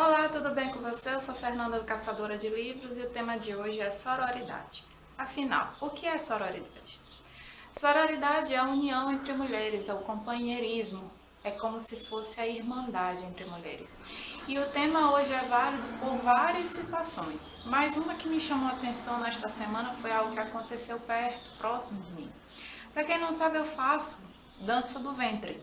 Olá, tudo bem com você? Eu sou Fernanda, caçadora de livros, e o tema de hoje é sororidade. Afinal, o que é sororidade? Sororidade é a união entre mulheres, é o companheirismo, é como se fosse a irmandade entre mulheres. E o tema hoje é válido por várias situações, mas uma que me chamou a atenção nesta semana foi algo que aconteceu perto, próximo de mim. Para quem não sabe, eu faço dança do ventre,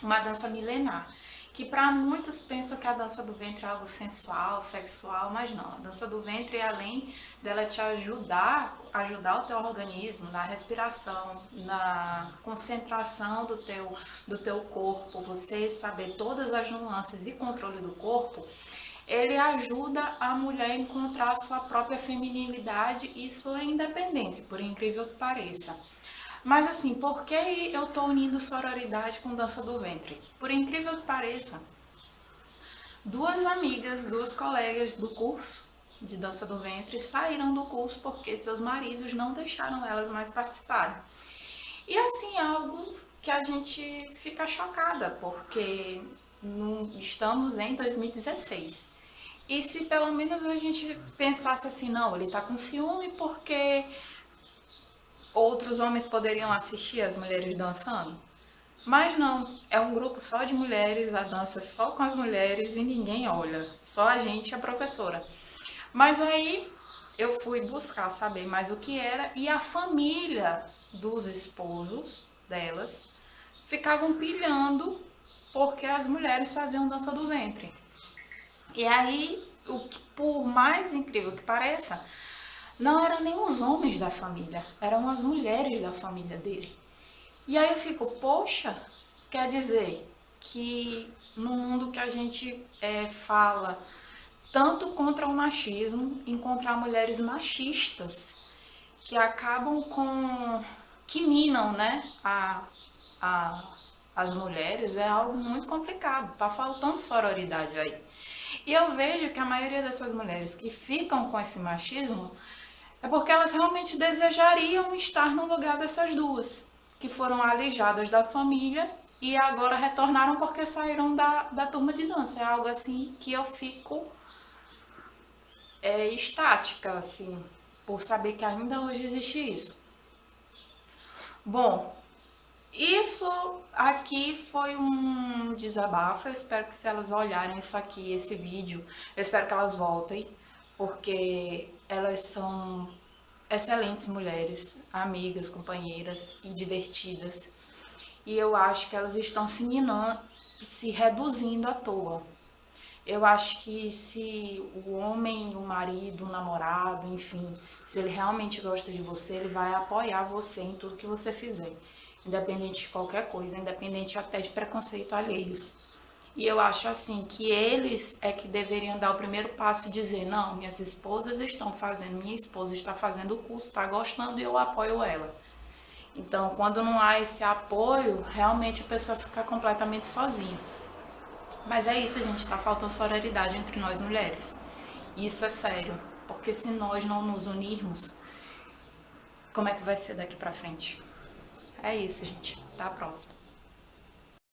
uma dança milenar que para muitos pensam que a dança do ventre é algo sensual, sexual, mas não. A dança do ventre, além dela te ajudar, ajudar o teu organismo na respiração, na concentração do teu, do teu corpo, você saber todas as nuances e controle do corpo, ele ajuda a mulher a encontrar a sua própria feminilidade e sua independência, por incrível que pareça. Mas assim, por que eu tô unindo sororidade com dança do ventre? Por incrível que pareça, duas amigas, duas colegas do curso de dança do ventre saíram do curso porque seus maridos não deixaram elas mais participarem. E assim, algo que a gente fica chocada, porque estamos em 2016. E se pelo menos a gente pensasse assim, não, ele tá com ciúme porque outros homens poderiam assistir as mulheres dançando? Mas não, é um grupo só de mulheres, a dança só com as mulheres e ninguém olha, só a gente e a professora. Mas aí eu fui buscar saber mais o que era e a família dos esposos delas ficavam pilhando porque as mulheres faziam dança do ventre. E aí, o que, por mais incrível que pareça, não eram nem os homens da família, eram as mulheres da família dele. E aí eu fico, poxa, quer dizer que no mundo que a gente é, fala tanto contra o machismo, encontrar mulheres machistas que acabam com. que minam né, a, a, as mulheres é algo muito complicado, tá faltando sororidade aí. E eu vejo que a maioria dessas mulheres que ficam com esse machismo é porque elas realmente desejariam estar no lugar dessas duas, que foram alijadas da família e agora retornaram porque saíram da, da turma de dança. É algo assim que eu fico é, estática, assim, por saber que ainda hoje existe isso. Bom, isso aqui foi um desabafo, eu espero que se elas olharem isso aqui, esse vídeo, eu espero que elas voltem porque elas são excelentes mulheres, amigas, companheiras e divertidas. E eu acho que elas estão se minando, se reduzindo à toa. Eu acho que se o homem, o marido, o namorado, enfim, se ele realmente gosta de você, ele vai apoiar você em tudo que você fizer, independente de qualquer coisa, independente até de preconceito alheios. E eu acho assim que eles é que deveriam dar o primeiro passo e dizer, não, minhas esposas estão fazendo, minha esposa está fazendo o curso, está gostando e eu apoio ela. Então, quando não há esse apoio, realmente a pessoa fica completamente sozinha. Mas é isso, gente, está faltando sororidade entre nós mulheres. Isso é sério, porque se nós não nos unirmos, como é que vai ser daqui pra frente? É isso, gente. Até a próxima.